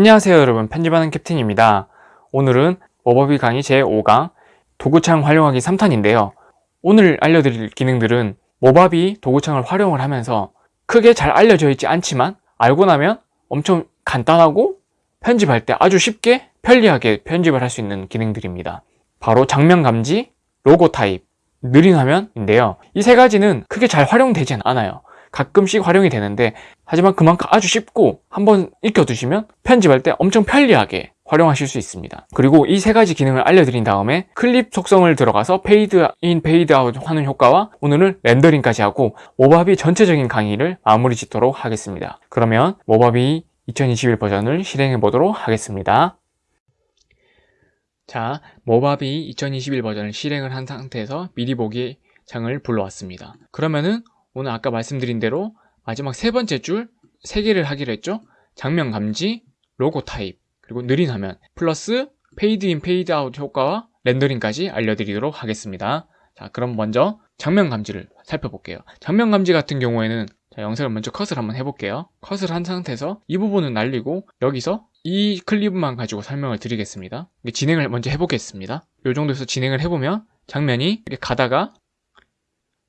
안녕하세요 여러분. 편집하는 캡틴입니다. 오늘은 워버비 강의 제5강 도구창 활용하기 3탄인데요. 오늘 알려드릴 기능들은 모바비 도구창을 활용을 하면서 크게 잘 알려져 있지 않지만 알고 나면 엄청 간단하고 편집할 때 아주 쉽게 편리하게 편집을 할 수 있는 기능들입니다. 바로 장면 감지, 로고 타입, 느린 화면인데요. 이 세 가지는 크게 잘 활용되지 않아요 가끔씩 활용이 되는데 하지만 그만큼 아주 쉽고 한번 익혀두시면 편집할 때 엄청 편리하게 활용하실 수 있습니다. 그리고 이 세 가지 기능을 알려드린 다음에 클립 속성을 들어가서 페이드 인 페이드 아웃 하는 효과와 오늘은 렌더링까지 하고 모바비 전체적인 강의를 마무리 짓도록 하겠습니다. 그러면 모바비 2021 버전을 실행해 보도록 하겠습니다. 자 모바비 2021 버전을 실행을 한 상태에서 미리 보기 창을 불러왔습니다. 그러면은 오늘 아까 말씀드린 대로 마지막 세 번째 줄 세 개를 하기로 했죠? 장면 감지, 로고 타입, 그리고 느린 화면 플러스 페이드 인 페이드 아웃 효과와 렌더링까지 알려드리도록 하겠습니다. 자 그럼 먼저 장면 감지를 살펴볼게요. 장면 감지 같은 경우에는 자, 영상을 먼저 컷을 한번 해볼게요. 컷을 한 상태에서 이 부분은 날리고 여기서 이 클립만 가지고 설명을 드리겠습니다. 진행을 먼저 해보겠습니다. 이 정도에서 진행을 해보면 장면이 이렇게 가다가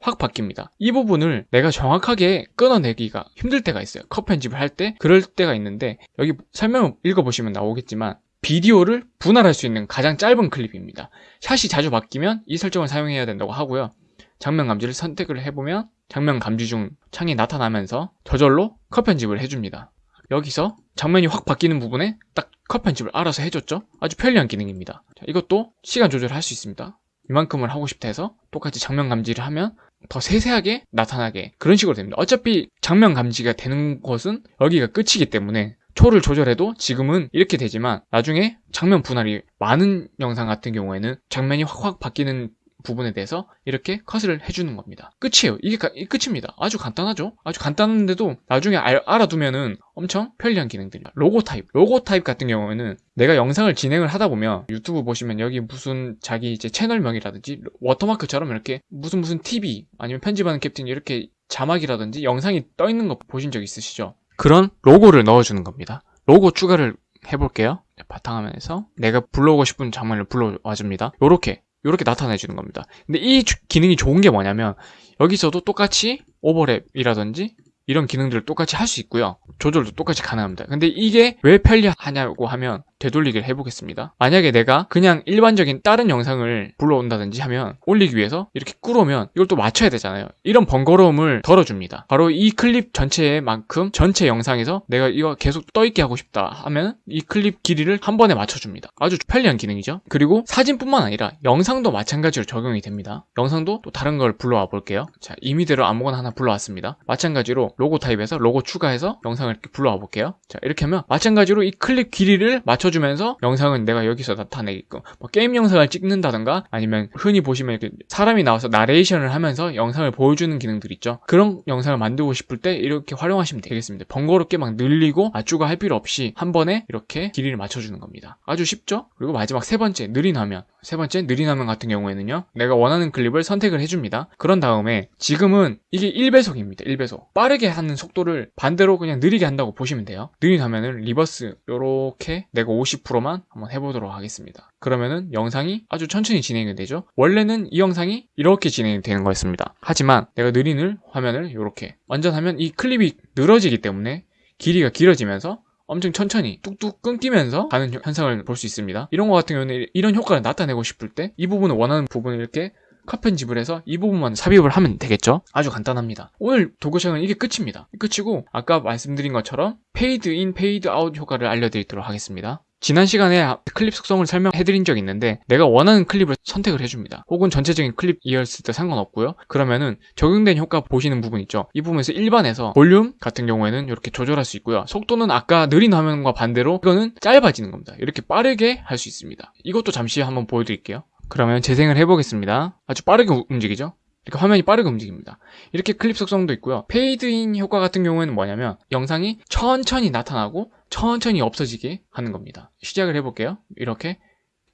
확 바뀝니다. 이 부분을 내가 정확하게 끊어내기가 힘들 때가 있어요. 컷 편집을 할 때 그럴 때가 있는데 여기 설명을 읽어보시면 나오겠지만 비디오를 분할할 수 있는 가장 짧은 클립입니다. 샷이 자주 바뀌면 이 설정을 사용해야 된다고 하고요. 장면 감지를 선택을 해보면 장면 감지 중 창이 나타나면서 저절로 컷 편집을 해줍니다. 여기서 장면이 확 바뀌는 부분에 딱 컷 편집을 알아서 해줬죠? 아주 편리한 기능입니다. 자, 이것도 시간 조절을 할수 있습니다. 이만큼을 하고 싶다 해서 똑같이 장면 감지를 하면 더 세세하게 나타나게 그런 식으로 됩니다. 어차피 장면 감지가 되는 것은 여기가 끝이기 때문에 초를 조절해도 지금은 이렇게 되지만 나중에 장면 분할이 많은 영상 같은 경우에는 장면이 확확 바뀌는 부분에 대해서 이렇게 컷을 해주는 겁니다. 끝이에요. 이게 가, 끝입니다. 아주 간단하죠? 아주 간단한데도 나중에 알, 알아두면은 엄청 편리한 기능들이에요 로고 타입. 로고 타입 같은 경우에는 내가 영상을 진행을 하다 보면 유튜브 보시면 여기 무슨 자기 이제 채널명이라든지 워터마크처럼 이렇게 무슨 무슨 TV 아니면 편집하는 캡틴 이렇게 자막이라든지 영상이 떠 있는 거 보신 적 있으시죠? 그런 로고를 넣어주는 겁니다. 로고 추가를 해볼게요. 바탕화면에서 내가 불러오고 싶은 장면을 불러와 줍니다. 요렇게 이렇게 나타내 주는 겁니다. 근데 이 기능이 좋은 게 뭐냐면 여기서도 똑같이 오버랩이라든지 이런 기능들을 똑같이 할 수 있고요. 조절도 똑같이 가능합니다. 근데 이게 왜 편리하냐고 하면 되돌리기를 해보겠습니다. 만약에 내가 그냥 일반적인 다른 영상을 불러온다든지 하면 올리기 위해서 이렇게 꾸려면 이걸 또 맞춰야 되잖아요. 이런 번거로움을 덜어줍니다. 바로 이 클립 전체의 만큼 전체 영상에서 내가 이거 계속 떠있게 하고 싶다 하면 이 클립 길이를 한 번에 맞춰줍니다. 아주 편리한 기능이죠. 그리고 사진뿐만 아니라 영상도 마찬가지로 적용이 됩니다. 영상도 또 다른 걸 불러와 볼게요. 자 이미대로 아무거나 하나 불러왔습니다. 마찬가지로 로고 타입에서 로고 추가해서 영상을 이렇게 불러와 볼게요. 자 이렇게 하면 마찬가지로 이 클립 길이를 맞춰 주면서 영상은 내가 여기서 나타내게끔 뭐 게임 영상을 찍는다던가 아니면 흔히 보시면 이렇게 사람이 나와서 나레이션을 하면서 영상을 보여주는 기능들 있죠. 그런 영상을 만들고 싶을 때 이렇게 활용하시면 되겠습니다. 번거롭게 막 늘리고 맞추고 할 필요 없이 한 번에 이렇게 길이를 맞춰주는 겁니다. 아주 쉽죠? 그리고 마지막 세 번째 느린 화면 세 번째 느린 화면 같은 경우에는요 내가 원하는 클립을 선택을 해줍니다. 그런 다음에 지금은 이게 1배속입니다. 1배속. 빠르게 하는 속도를 반대로 그냥 느리게 한다고 보시면 돼요. 느린 화면을 reverse 이렇게 내가 50%만 한번 해보도록 하겠습니다. 그러면은 영상이 아주 천천히 진행이 되죠. 원래는 이 영상이 이렇게 진행이 되는 거였습니다. 하지만 내가 느린 화면을 이렇게. 완전 하면 이 클립이 늘어지기 때문에 길이가 길어지면서 엄청 천천히 뚝뚝 끊기면서 가는 현상을 볼 수 있습니다. 이런 거 같은 경우는 이런 효과를 나타내고 싶을 때 이 부분을 원하는 부분을 이렇게 컷 편집을 해서 이 부분만 삽입을 하면 되겠죠? 아주 간단합니다. 오늘 도구창은 이게 끝입니다. 끝이고 아까 말씀드린 것처럼 페이드 인 페이드 아웃 효과를 알려드리도록 하겠습니다 지난 시간에 클립 속성을 설명해드린 적이 있는데 내가 원하는 클립을 선택을 해줍니다. 혹은 전체적인 클립 이었을 때 상관없고요. 그러면은 적용된 효과 보시는 부분 있죠. 이 부분에서 일반에서 볼륨 같은 경우에는 이렇게 조절할 수 있고요. 속도는 아까 느린 화면과 반대로 이거는 짧아지는 겁니다. 이렇게 빠르게 할 수 있습니다. 이것도 잠시 한번 보여드릴게요. 그러면 재생을 해보겠습니다. 아주 빠르게 움직이죠 이렇게 화면이 빠르게 움직입니다. 이렇게 클립 속성도 있고요. 페이드인 효과 같은 경우에는 뭐냐면 영상이 천천히 나타나고 천천히 없어지게 하는 겁니다. 시작을 해볼게요. 이렇게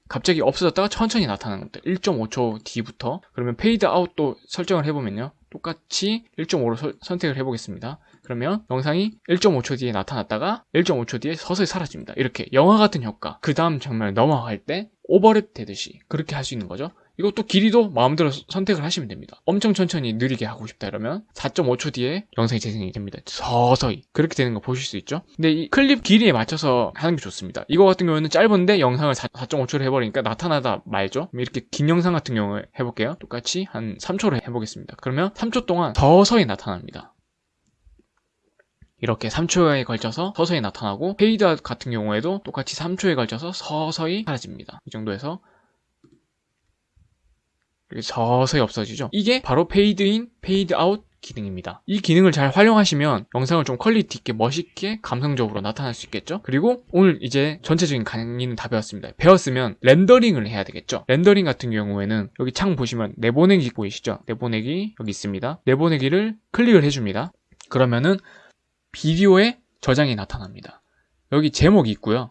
갑자기 없어졌다가 천천히 나타나는 겁니다 1.5초 뒤부터. 그러면 페이드 아웃도 설정을 해보면요. 똑같이 1.5로 서, 선택을 해보겠습니다. 그러면 영상이 1.5초 뒤에 나타났다가 1.5초 뒤에 서서히 사라집니다. 이렇게 영화 같은 효과. 그 다음 장면을 넘어갈 때 오버랩 되듯이 그렇게 할 수 있는 거죠. 이것도 길이도 마음대로 선택을 하시면 됩니다. 엄청 천천히 느리게 하고 싶다 이러면 4.5초 뒤에 영상이 재생이 됩니다. 서서히 그렇게 되는 거 보실 수 있죠. 근데 이 클립 길이에 맞춰서 하는 게 좋습니다. 이거 같은 경우에는 짧은데 영상을 4.5초로 해버리니까 나타나다 말죠. 이렇게 긴 영상 같은 경우에 해볼게요. 똑같이 한 3초로 해보겠습니다. 그러면 3초 동안 서서히 나타납니다. 이렇게 3초에 걸쳐서 서서히 나타나고 페이드아웃 같은 경우에도 똑같이 3초에 걸쳐서 서서히 사라집니다. 이 정도에서 서서히 없어지죠. 이게 바로 페이드인, 페이드아웃 기능입니다. 이 기능을 잘 활용하시면 영상을 좀 quality 있게 멋있게 감성적으로 나타날 수 있겠죠. 그리고 오늘 이제 전체적인 강의는 다 배웠습니다. 배웠으면 렌더링을 해야 되겠죠. 렌더링 같은 경우에는 여기 창 보시면 내보내기 보이시죠? 내보내기 여기 있습니다. 내보내기를 클릭을 해줍니다. 그러면은 비디오에 저장이 나타납니다. 여기 제목이 있고요.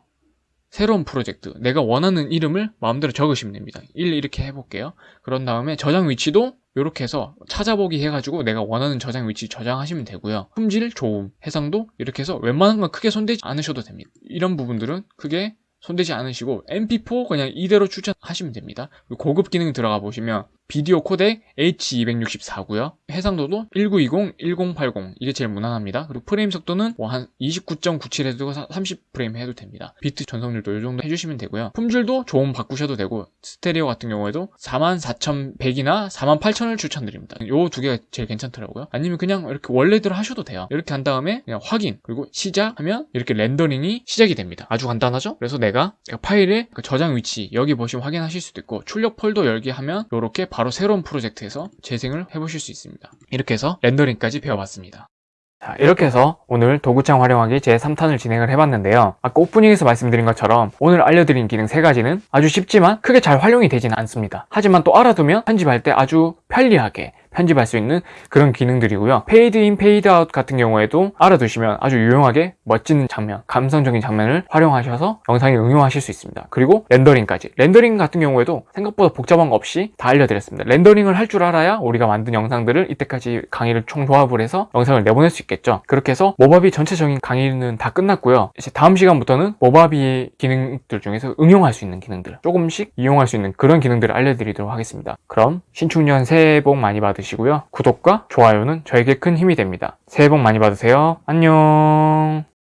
새로운 프로젝트, 내가 원하는 이름을 마음대로 적으시면 됩니다. 1 이렇게 해볼게요. 그런 다음에 저장 위치도 이렇게 해서 찾아보기 해가지고 내가 원하는 저장 위치 저장하시면 되고요. 품질, 좋음, 해상도 이렇게 해서 웬만한 건 크게 손대지 않으셔도 됩니다. 이런 부분들은 크게 손대지 않으시고 MP4 그냥 이대로 추천하시면 됩니다. 고급 기능 들어가 보시면 비디오 코덱 H264고요. 해상도도 1920, 1080 이게 제일 무난합니다. 그리고 프레임 속도는 뭐 한 29.97 해도 30프레임 해도 됩니다. 비트 전송률도 이 정도 해주시면 되고요. 품질도 좋음 바꾸셔도 되고 스테레오 같은 경우에도 44,100이나 48,000을 추천드립니다. 요 두 개가 제일 괜찮더라고요. 아니면 그냥 이렇게 원래대로 하셔도 돼요. 이렇게 한 다음에 그냥 확인 그리고 시작하면 이렇게 렌더링이 시작이 됩니다. 아주 간단하죠? 그래서 내가 파일의 그 저장 위치 여기 보시면 확인하실 수도 있고 출력 폴더 열기 하면 이렇게 바로 새로운 프로젝트에서 재생을 해보실 수 있습니다. 이렇게 해서 렌더링까지 배워봤습니다. 자, 이렇게 해서 오늘 도구창 활용하기 제3탄을 진행을 해봤는데요. 아까 오프닝에서 말씀드린 것처럼 오늘 알려드린 기능 3가지는 아주 쉽지만 크게 잘 활용이 되지는 않습니다. 하지만 또 알아두면 편집할 때 아주 편리하게 편집할 수 있는 그런 기능들이고요. 페이드 인, 페이드 아웃 같은 경우에도 알아두시면 아주 유용하게 멋진 장면, 감성적인 장면을 활용하셔서 영상에 응용하실 수 있습니다. 그리고 렌더링까지. 렌더링 같은 경우에도 생각보다 복잡한 거 없이 다 알려드렸습니다. 렌더링을 할 줄 알아야 우리가 만든 영상들을 이때까지 강의를 총 조합을 해서 영상을 내보낼 수 있겠죠. 그렇게 해서 모바비 전체적인 강의는 다 끝났고요. 이제 다음 시간부터는 모바비의 기능들 중에서 응용할 수 있는 기능들 조금씩 이용할 수 있는 그런 기능들을 알려드리도록 하겠습니다. 그럼 신축년 새해 복 많이 받으 시고요. 구독과 좋아요는 저에게 큰 힘이 됩니다. 새해 복 많이 받으세요. 안녕